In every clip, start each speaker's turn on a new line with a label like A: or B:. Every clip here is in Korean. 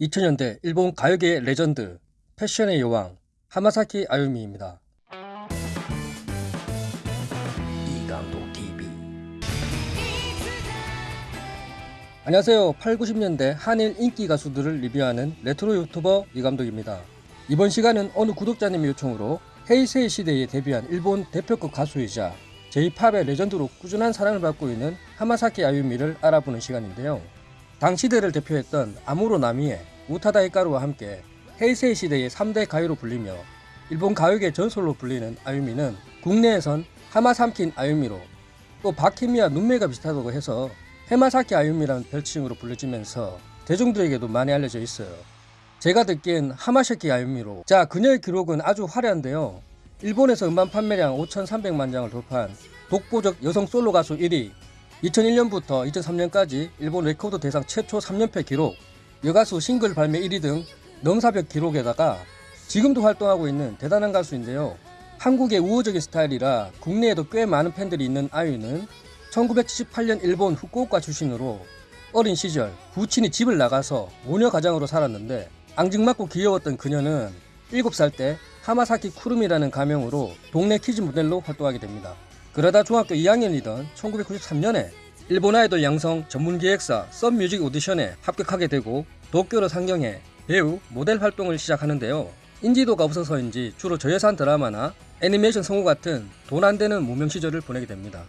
A: 2000년대 일본 가요계의 레전드, 패션의 여왕, 하마사키 아유미입니다. 이감독 TV 안녕하세요. 8, 90년대 한일 인기 가수들을 리뷰하는 레트로 유튜버 이감독입니다. 이번 시간은 어느 구독자님의 요청으로 헤이세이 시대에 데뷔한 일본 대표급 가수이자 J-pop의 레전드로 꾸준한 사랑을 받고 있는 하마사키 아유미를 알아보는 시간인데요. 당 시대를 대표했던 아무로 나미의 우타다 히카루와 함께 헤이세이 시대의 3대 가요로 불리며 일본 가요계 전설로 불리는 아유미는 국내에선 하마삼킨 아유미로 또 박혜미와 눈매가 비슷하다고 해서 해마사키 아유미라는 별칭으로 불려지면서 대중들에게도 많이 알려져 있어요. 제가 듣기엔 하마샤키 아유미로 자 그녀의 기록은 아주 화려한데요. 일본에서 음반 판매량 5,300만 장을 돌파한 독보적 여성 솔로 가수 1위 2001년부터 2003년까지 일본 레코드 대상 최초 3연패 기록 여가수 싱글 발매 1위 등 넘사벽 기록에다가 지금도 활동하고 있는 대단한 가수인데요. 한국에 우호적인 스타일이라 국내에도 꽤 많은 팬들이 있는 아유는 1978년 일본 후쿠오카 출신으로 어린 시절 부친이 집을 나가서 모녀 가장으로 살았는데 앙증맞고 귀여웠던 그녀는 7살 때 하마사키 쿠루미라는 가명으로 동네 키즈 모델로 활동하게 됩니다. 그러다 중학교 2학년이던 1993년에 일본 아이돌 양성 전문 기획사 썬뮤직 오디션에 합격하게 되고 도쿄로 상경해 배우, 모델 활동을 시작하는데요. 인지도가 없어서인지 주로 저예산 드라마나 애니메이션 성우 같은 돈 안 되는 무명 시절을 보내게 됩니다.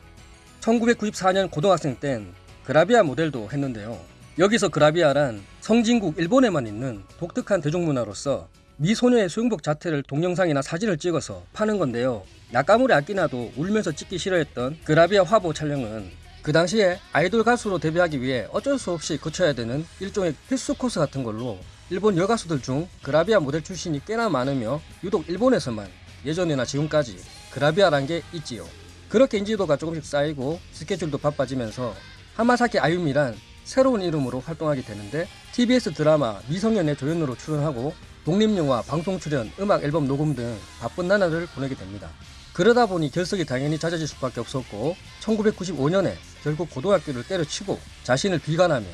A: 1994년 고등학생 땐 그라비아 모델도 했는데요. 여기서 그라비아란 성진국 일본에만 있는 독특한 대중문화로서 미소녀의 수영복 자태를 동영상이나 사진을 찍어서 파는 건데요. 약가물에 아끼나도 울면서 찍기 싫어했던 그라비아 화보 촬영은 그 당시에 아이돌 가수로 데뷔하기 위해 어쩔 수 없이 거쳐야 되는 일종의 필수 코스 같은 걸로 일본 여가수들 중 그라비아 모델 출신이 꽤나 많으며 유독 일본에서만 예전이나 지금까지 그라비아란 게 있지요. 그렇게 인지도가 조금씩 쌓이고 스케줄도 바빠지면서 하마사키 아유미란 새로운 이름으로 활동하게 되는데 TBS 드라마 미성년의 조연으로 출연하고 독립영화 방송 출연, 음악 앨범 녹음 등 바쁜 나날을 보내게 됩니다. 그러다 보니 결석이 당연히 잦아질 수밖에 없었고 1995년에 결국 고등학교를 때려치고 자신을 비관하며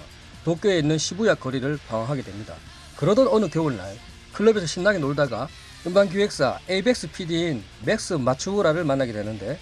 A: 도쿄에 있는 시부야 거리를 방황하게 됩니다. 그러던 어느 겨울날 클럽에서 신나게 놀다가 음반 기획사 에이벡스 PD인 맥스 마츠우라를 만나게 되는데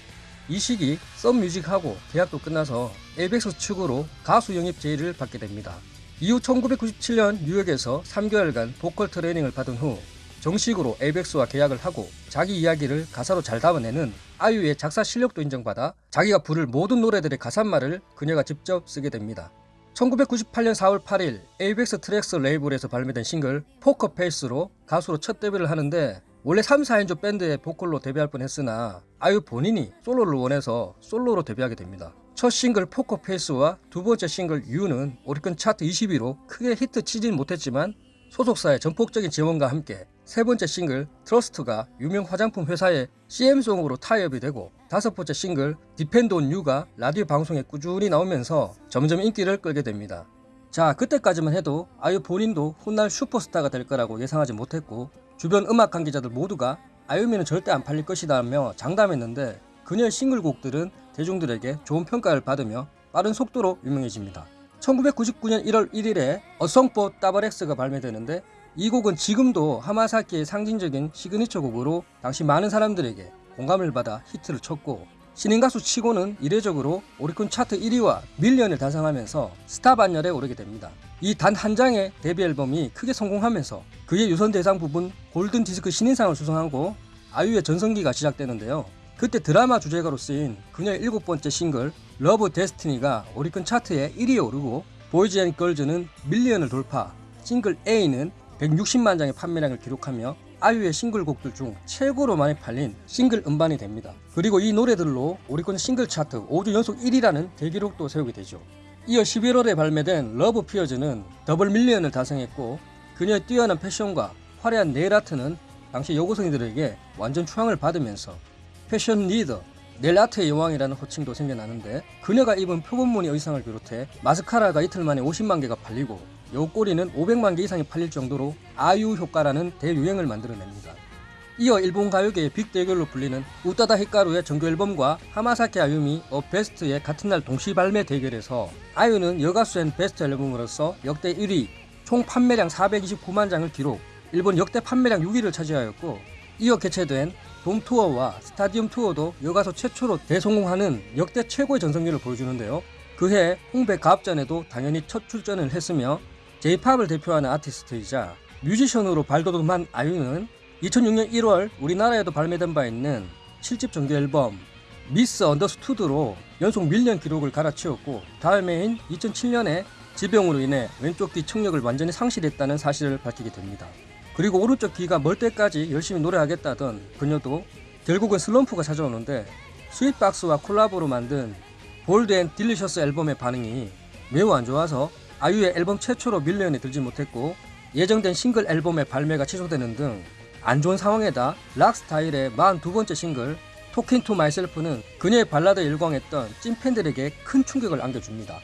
A: 이 시기 썬뮤직하고 계약도 끝나서 에이벡스 측으로 가수 영입 제의를 받게 됩니다. 이후 1997년 뉴욕에서 3개월간 보컬 트레이닝을 받은 후 정식으로 에이벡스와 계약을 하고 자기 이야기를 가사로 잘 담아내는 아유의 작사 실력도 인정받아 자기가 부를 모든 노래들의 가사말을 그녀가 직접 쓰게 됩니다. 1998년 4월 8일 에이벡스 트랙스 레이블에서 발매된 싱글 Poker Face로 가수로 첫 데뷔를 하는데 원래 3, 4인조 밴드의 보컬로 데뷔할 뻔했으나 아유 본인이 솔로를 원해서 솔로로 데뷔하게 됩니다. 첫 싱글 Poker Face와 두 번째 싱글 You는 오리콘 차트 20위로 크게 히트 치진 못했지만 소속사의 전폭적인 지원과 함께 세 번째 싱글 Trust가 유명 화장품 회사의 CM송으로 타이업이 되고 다섯 번째 싱글 Depend on You가 라디오 방송에 꾸준히 나오면서 점점 인기를 끌게 됩니다. 자 그때까지만 해도 아유 본인도 훗날 슈퍼스타가 될 거라고 예상하지 못했고 주변 음악 관계자들 모두가 아유미는 절대 안 팔릴 것이다 하며 장담했는데 그녀의 싱글곡들은 대중들에게 좋은 평가를 받으며 빠른 속도로 유명해집니다. 1999년 1월 1일에 어성포 따버렉스가 발매되는데 이 곡은 지금도 하마사키의 상징적인 시그니처 곡으로 당시 많은 사람들에게 공감을 받아 히트를 쳤고 신인 가수 치고는 이례적으로 오리콘 차트 1위와 million을 달성하면서 스타 반열에 오르게 됩니다. 이 단 한 장의 데뷔 앨범이 크게 성공하면서 그해 유선 대상 부분 골든 디스크 신인상을 수상하고 아유의 전성기가 시작되는데요. 그때 드라마 주제가로 쓰인 그녀의 일곱 번째 싱글 Love Destiny가 오리콘 차트에 1위에 오르고 Boys and Girls는 million을 돌파 싱글 A는 160만 장의 판매량을 기록하며 아유의 싱글곡들 중 최고로 많이 팔린 싱글 음반이 됩니다. 그리고 이 노래들로 오리콘 싱글 차트 5주 연속 1위라는 대기록도 세우게 되죠. 이어 11월에 발매된 Loveppears는 double million을 달성했고 그녀의 뛰어난 패션과 화려한 네일 아트는 당시 여고생들에게 완전 추앙을 받으면서 패션 리더 네일 아트의 여왕이라는 호칭도 생겨나는데 그녀가 입은 표범무늬 의상을 비롯해 마스카라가 이틀 만에 50만 개가 팔리고 여우 꼬리는 500만 개 이상이 팔릴 정도로 아유 효과라는 대유행을 만들어냅니다. 이어 일본 가요계의 빅대결로 불리는 우타다 히카루의 정규 앨범과 하마사키 아유미 A BEST의 같은 날 동시 발매 대결에서 아유는 여가수 and 베스트 앨범으로서 역대 1위, 총 판매량 429만 장을 기록, 일본 역대 판매량 6위를 차지하였고 이어 개최된 돔 투어와 스타디움 투어도 여가수 최초로 대성공하는 역대 최고의 전성기를 보여주는데요. 그해 홍백 가합전에도 당연히 첫 출전을 했으며 J-POP을 대표하는 아티스트이자 뮤지션으로 발돋움한 아유는 2006년 1월 우리나라에도 발매된 바 있는 7집 정규 앨범 Miss understood로 연속 million 기록을 갈아치웠고 다음 해인 2007년에 지병으로 인해 왼쪽 귀 청력을 완전히 상실했다는 사실을 밝히게 됩니다. 그리고 오른쪽 귀가 멀 때까지 열심히 노래하겠다던 그녀도 결국은 슬럼프가 찾아오는데 스윗박스와 콜라보로 만든 Bold and Delicious 앨범의 반응이 매우 안 좋아서 아유의 앨범 최초로 million에 들지 못했고 예정된 싱글 앨범의 발매가 취소되는 등 안 좋은 상황에다 락 스타일의 42번째 싱글 Talking to Myself는 그녀의 발라드에 열광했던 찐팬들에게 큰 충격을 안겨줍니다.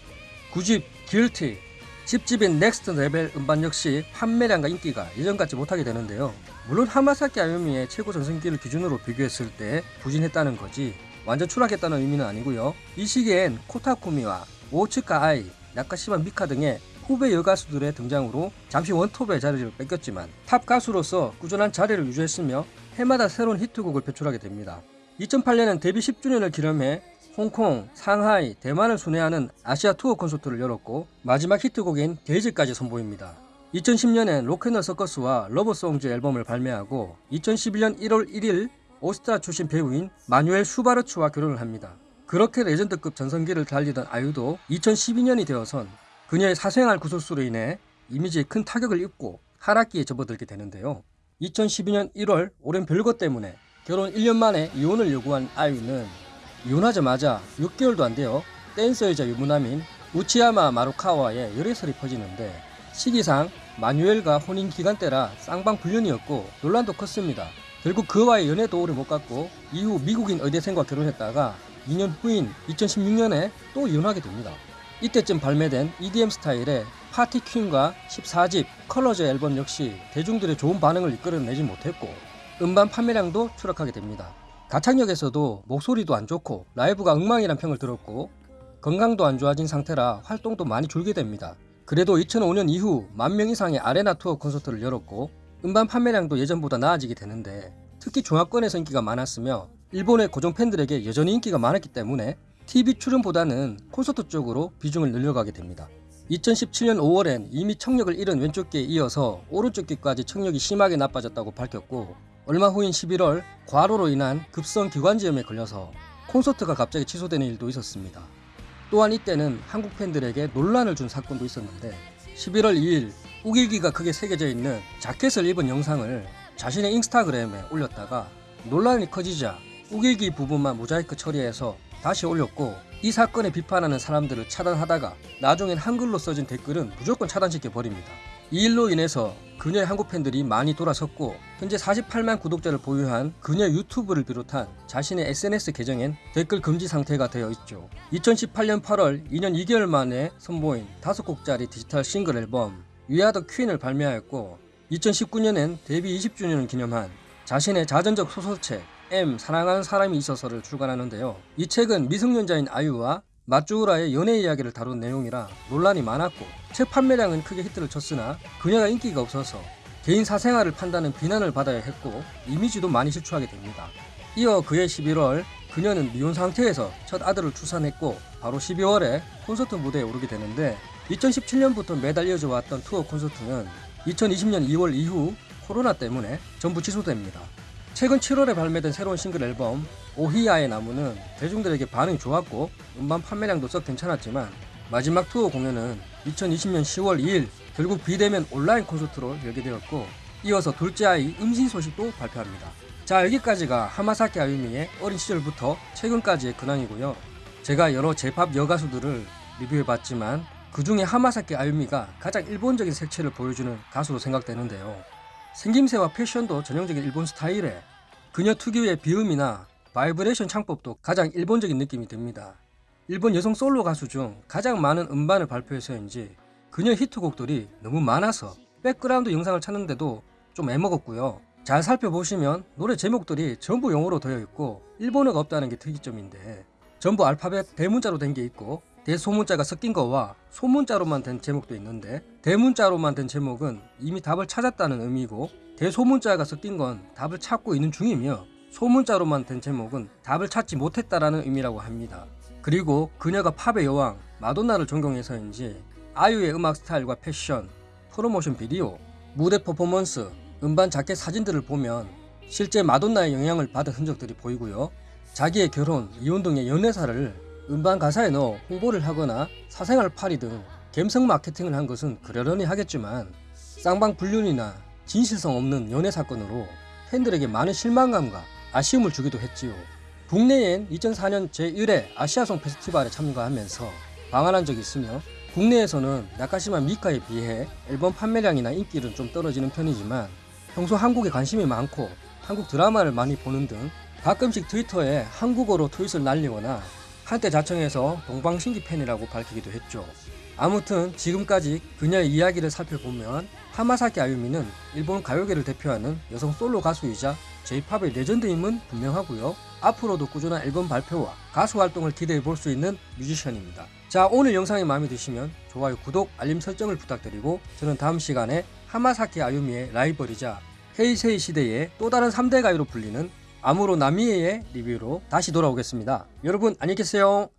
A: 9집 Guilty, 10집인 Next Level 음반 역시 판매량과 인기가 예전같지 못하게 되는데요. 물론 하마사키 아유미의 최고 전성기를 기준으로 비교했을 때 부진했다는 거지 완전 추락했다는 의미는 아니고요. 이 시기엔 코다 쿠미와 오츠카 아이, 나카시마 미카 등의 후배 여가수들의 등장으로 잠시 원톱의 자리를 뺏겼지만 탑 가수로서 꾸준한 자리를 유지했으며 해마다 새로운 히트곡을 배출하게 됩니다. 2008년엔 데뷔 10주년을 기념해 홍콩, 상하이, 대만을 순회하는 아시아 투어 콘서트를 열었고 마지막 히트곡인 Days까지 선보입니다. 2010년엔 로켓널 서커스와 러버송즈 앨범을 발매하고 2011년 1월 1일 오스트리아 출신 배우인 마뉴엘 슈바르츠와 결혼을 합니다. 그렇게 레전드급 전성기를 달리던 아유도 2012년이 되어선 그녀의 사생활 구설수로 인해 이미지에 큰 타격을 입고 하락기에 접어들게 되는데요. 2012년 1월 오랜 별거 때문에 결혼 1년 만에 이혼을 요구한 아유는 이혼하자마자 6개월도 안 되어 댄서이자 유부남인 우치야마 마루카와의 열애설이 퍼지는데 시기상 마뉴엘과 혼인 기간때라 쌍방 불륜이었고 논란도 컸습니다. 결국 그와의 연애도 오래 못 갔고 이후 미국인 의대생과 결혼했다가 2년 후인 2016년에 또 이혼하게 됩니다. 이때쯤 발매된 EDM 스타일의 Party Queen과 14집 Colours 앨범 역시 대중들의 좋은 반응을 이끌어내지 못했고 음반 판매량도 추락하게 됩니다. 가창력에서도 목소리도 안 좋고 라이브가 엉망이란 평을 들었고 건강도 안 좋아진 상태라 활동도 많이 줄게 됩니다. 그래도 2005년 이후 만 명 이상의 아레나 투어 콘서트를 열었고 음반 판매량도 예전보다 나아지게 되는데 특히 중화권에서 인기가 많았으며 일본의 고정 팬들에게 여전히 인기가 많았기 때문에 TV 출연보다는 콘서트 쪽으로 비중을 늘려가게 됩니다. 2017년 5월엔 이미 청력을 잃은 왼쪽 귀에 이어서 오른쪽 귀까지 청력이 심하게 나빠졌다고 밝혔고 얼마 후인 11월 과로로 인한 급성 기관지염에 걸려서 콘서트가 갑자기 취소되는 일도 있었습니다. 또한 이때는 한국 팬들에게 논란을 준 사건도 있었는데 11월 2일 우길기가 크게 새겨져 있는 자켓을 입은 영상을 자신의 인스타그램에 올렸다가 논란이 커지자 우길기 부분만 모자이크 처리해서 다시 올렸고 이 사건에 비판하는 사람들을 차단하다가 나중엔 한글로 써진 댓글은 무조건 차단시켜 버립니다. 이 일로 인해서 그녀의 한국 팬들이 많이 돌아섰고 현재 48만 구독자를 보유한 그녀 유튜브를 비롯한 자신의 SNS 계정엔 댓글 금지 상태가 되어 있죠. 2018년 8월 2년 2개월 만에 선보인 5곡짜리 디지털 싱글 앨범 위아더 퀸을 발매하였고 2019년엔 데뷔 20주년을 기념한 자신의 자전적 소설책 M 사랑하는 사람이 있어서를 출간하는데요. 이 책은 미성년자인 아유와 마쭈우라의 연애 이야기를 다룬 내용이라 논란이 많았고 책 판매량은 크게 히트를 쳤으나 그녀가 인기가 없어서 개인 사생활을 판다는 비난을 받아야 했고 이미지도 많이 실추하게 됩니다. 이어 그해 11월 그녀는 미혼 상태에서 첫 아들을 출산했고 바로 12월에 콘서트 무대에 오르게 되는데 2017년부터 매달 이어져 왔던 투어 콘서트는 2020년 2월 이후 코로나 때문에 전부 취소됩니다. 최근 7월에 발매된 새로운 싱글 앨범 오히야의 나무는 대중들에게 반응이 좋았고 음반 판매량도 썩 괜찮았지만 마지막 투어 공연은 2020년 10월 2일 결국 비대면 온라인 콘서트로 열게 되었고 이어서 둘째 아이 임신 소식도 발표합니다. 자 여기까지가 하마사키 아유미의 어린 시절부터 최근까지의 근황이고요. 제가 여러 제팝 여가수들을 리뷰해봤지만 그 중에 하마사키 아유미가 가장 일본적인 색채를 보여주는 가수로 생각되는데요. 생김새와 패션도 전형적인 일본 스타일에 그녀 특유의 비음이나 바이브레이션 창법도 가장 일본적인 느낌이 듭니다. 일본 여성 솔로 가수 중 가장 많은 음반을 발표해서인지 그녀 히트곡들이 너무 많아서 백그라운드 영상을 찾는데도 좀 애먹었고요. 잘 살펴보시면 노래 제목들이 전부 영어로 되어 있고 일본어가 없다는 게 특이점인데 전부 알파벳 대문자로 된 게 있고 대소문자가 섞인 거와 소문자로만 된 제목도 있는데 대문자로만 된 제목은 이미 답을 찾았다는 의미고 대소문자가 섞인 건 답을 찾고 있는 중이며 소문자로만 된 제목은 답을 찾지 못했다라는 의미라고 합니다. 그리고 그녀가 팝의 여왕 마돈나를 존경해서인지 아유의 음악 스타일과 패션, 프로모션 비디오, 무대 퍼포먼스, 음반 자켓 사진들을 보면 실제 마돈나의 영향을 받은 흔적들이 보이고요. 자기의 결혼, 이혼 등의 연애사를 음반 가사에 넣어 홍보를 하거나 사생활 팔이 등 갬성 마케팅을 한 것은 그러려니 하겠지만 쌍방 불륜이나 진실성 없는 연애 사건으로 팬들에게 많은 실망감과 아쉬움을 주기도 했지요. 국내엔 2004년 제1회 아시아송 페스티벌에 참가하면서 방한한 적이 있으며 국내에서는 나카시마 미카에 비해 앨범 판매량이나 인기는 좀 떨어지는 편이지만 평소 한국에 관심이 많고 한국 드라마를 많이 보는 등 가끔씩 트위터에 한국어로 트윗을 날리거나 한때 자청해서 동방신기 팬이라고 밝히기도 했죠. 아무튼 지금까지 그녀의 이야기를 살펴보면 하마사키 아유미는 일본 가요계를 대표하는 여성 솔로 가수이자 J-팝의 레전드임은 분명하고요. 앞으로도 꾸준한 앨범 발표와 가수 활동을 기대해 볼 수 있는 뮤지션입니다. 자 오늘 영상이 마음에 드시면 좋아요, 구독, 알림 설정을 부탁드리고 저는 다음 시간에 하마사키 아유미의 라이벌이자 헤이세이 시대의 또 다른 3대 가요로 불리는 아무로 나미에의 리뷰로 다시 돌아오겠습니다. 여러분 안녕히 계세요.